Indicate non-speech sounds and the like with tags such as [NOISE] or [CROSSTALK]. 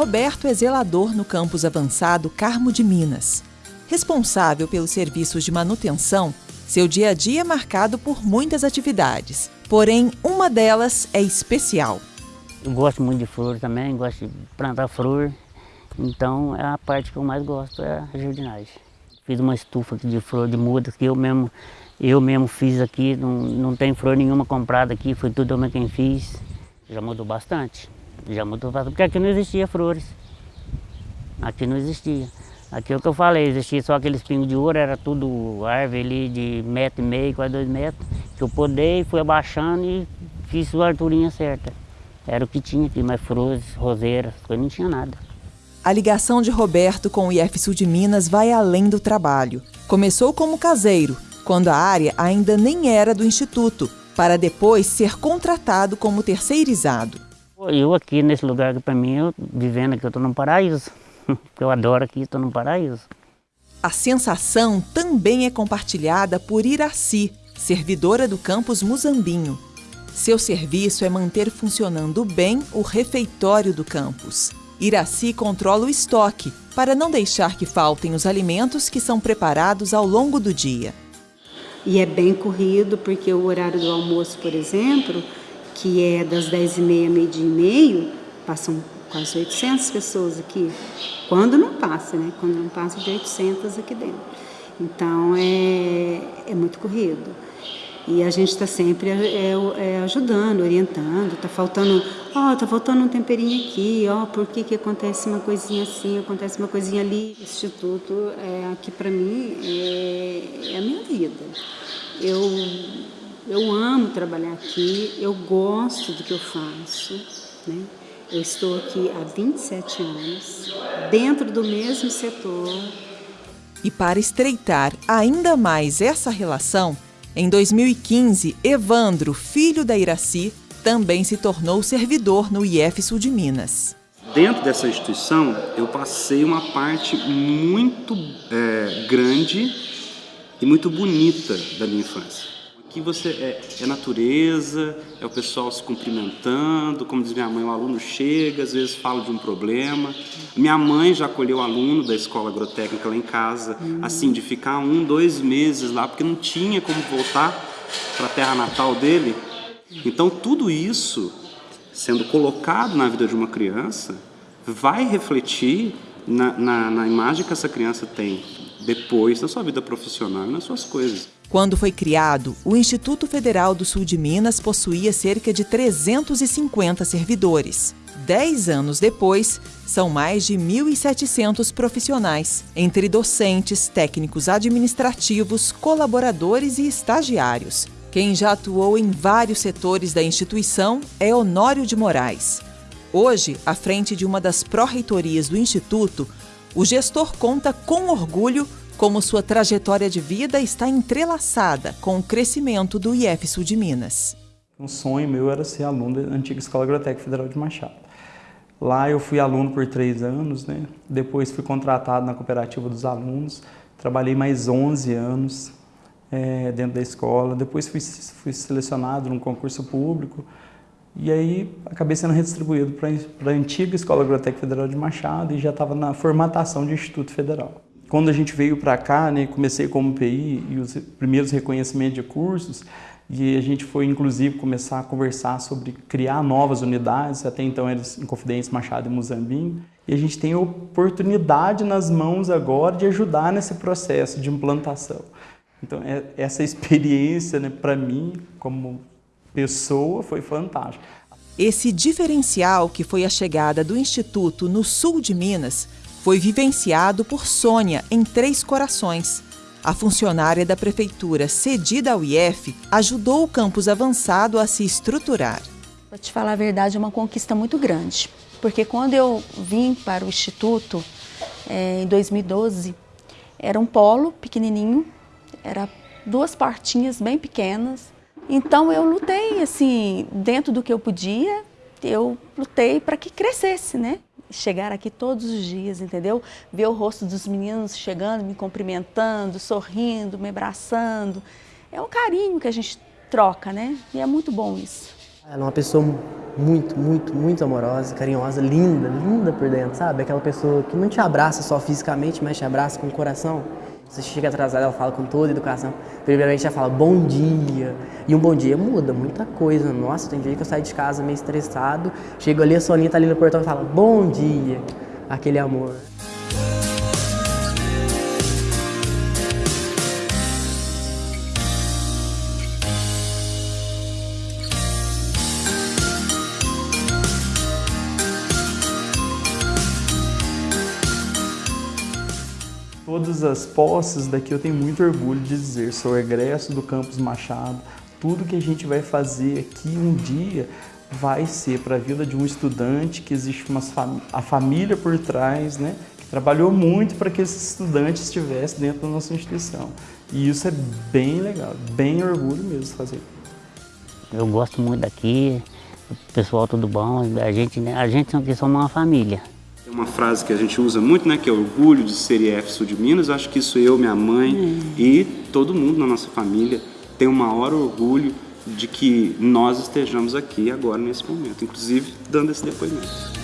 Roberto é zelador no campus avançado Carmo de Minas. Responsável pelos serviços de manutenção, seu dia a dia é marcado por muitas atividades. Porém, uma delas é especial. Eu gosto muito de flor também, gosto de plantar flor. Então, é a parte que eu mais gosto, é a jardinagem. Fiz uma estufa de flor de mudas que eu mesmo, eu mesmo fiz aqui, não, não tem flor nenhuma comprada aqui, foi tudo eu quem fiz. Já mudou bastante, já mudou bastante, porque aqui não existia flores. Aqui não existia. Aqui é o que eu falei, existia só aqueles pingos de ouro, era tudo árvore ali de metro e meio, quase dois metros, que eu podei, fui abaixando e fiz a alturinha certa. Era o que tinha aqui, mas flores, roseiras, não tinha nada. A ligação de Roberto com o IF Sul de Minas vai além do trabalho. Começou como caseiro, quando a área ainda nem era do Instituto, para depois ser contratado como terceirizado. Eu aqui nesse lugar para mim, eu, vivendo aqui, eu estou num paraíso. [LAUGHS] Eu adoro aqui, estou num paraíso. A sensação também é compartilhada por Iraci, servidora do campus Muzambinho. Seu serviço é manter funcionando bem o refeitório do campus. Iraci controla o estoque para não deixar que faltem os alimentos que são preparados ao longo do dia. E é bem corrido, porque o horário do almoço, por exemplo, que é das 10h30 meio-dia e meio, passam quase 800 pessoas aqui. Quando não passa, né? Quando não passa de 800 aqui dentro. Então, é, é muito corrido. E a gente está sempre é, é, ajudando, orientando, está faltando, ó, oh, tá faltando um temperinho aqui, ó, oh, por que, que acontece uma coisinha assim, acontece uma coisinha ali. O Instituto, é, aqui para mim, é, é, a minha vida. Eu, eu amo trabalhar aqui, eu gosto do que eu faço, né? Eu estou aqui há 27 anos, dentro do mesmo setor. E para estreitar ainda mais essa relação, em 2015, Evandro, filho da Iraci, também se tornou servidor no IF Sul de Minas. Dentro dessa instituição, eu passei uma parte muito é, grande e muito bonita da minha infância. Aqui você é, é, natureza, é o pessoal se cumprimentando, como diz minha mãe, o aluno chega, às vezes fala de um problema. Minha mãe já acolheu aluno da escola agrotécnica lá em casa, hum. assim, de ficar um, dois meses lá, porque não tinha como voltar para a terra natal dele. Então tudo isso, sendo colocado na vida de uma criança, vai refletir na, na, na imagem que essa criança tem depois na sua vida profissional e nas suas coisas. Quando foi criado, o Instituto Federal do Sul de Minas possuía cerca de 350 servidores. Dez anos depois, são mais de 1.700 profissionais, entre docentes, técnicos administrativos, colaboradores e estagiários. Quem já atuou em vários setores da instituição é Honório de Moraes. Hoje, à frente de uma das pró-reitorias do Instituto, o gestor conta com orgulho como sua trajetória de vida está entrelaçada com o crescimento do IF Sul de Minas. Um sonho meu era ser aluno da antiga Escola Agrotécnica Federal de Machado. Lá eu fui aluno por três anos, né? depois fui contratado na cooperativa dos alunos, trabalhei mais 11 anos é, dentro da escola, depois fui, fui selecionado num concurso público, e aí acabei sendo redistribuído para a antiga Escola Agrotécnica Federal de Machado e já estava na formatação de Instituto Federal. Quando a gente veio para cá, né, comecei como PI e os primeiros reconhecimentos de cursos, e a gente foi, inclusive, começar a conversar sobre criar novas unidades, até então eram em Confidência, Machado e Muzambinho, e a gente tem a oportunidade nas mãos agora de ajudar nesse processo de implantação. Então, é, essa experiência, né, para mim, como pessoa, foi fantástica. Esse diferencial que foi a chegada do Instituto no sul de Minas foi vivenciado por Sônia em Três Corações. A funcionária da prefeitura cedida ao IF ajudou o campus avançado a se estruturar. Para te falar a verdade, é uma conquista muito grande, porque quando eu vim para o Instituto, é, em 2012, era um polo pequenininho, era duas portinhas bem pequenas. Então eu lutei, assim, dentro do que eu podia, eu lutei para que crescesse, né? chegar aqui todos os dias, entendeu? Ver o rosto dos meninos chegando, me cumprimentando, sorrindo, me abraçando. É um carinho que a gente troca, né? E é muito bom isso. Ela é uma pessoa muito, muito, muito amorosa, carinhosa, linda, linda por dentro, sabe? Aquela pessoa que não te abraça só fisicamente, mas te abraça com o coração. Você chega atrasado, ela fala com toda educação. Primeiramente, ela fala bom dia. E um bom dia muda muita coisa. Nossa, tem dia que eu saio de casa meio estressado, chego ali, a Soninha tá ali no portão e fala bom dia. Aquele amor. Todas as posses daqui eu tenho muito orgulho de dizer, sou egresso do Campus Machado. Tudo que a gente vai fazer aqui um dia vai ser para a vida de um estudante que existe uma fam a família por trás, né? Que trabalhou muito para que esse estudante estivesse dentro da nossa instituição. E isso é bem legal, bem orgulho mesmo fazer. Eu gosto muito daqui, o pessoal tudo bom, a gente, né, a gente aqui somos uma família. Uma frase que a gente usa muito, né, que é orgulho de ser IF Sul de Minas. Eu acho que isso eu, minha mãe hum. e todo mundo na nossa família tem o maior orgulho de que nós estejamos aqui agora nesse momento, inclusive dando esse depoimento.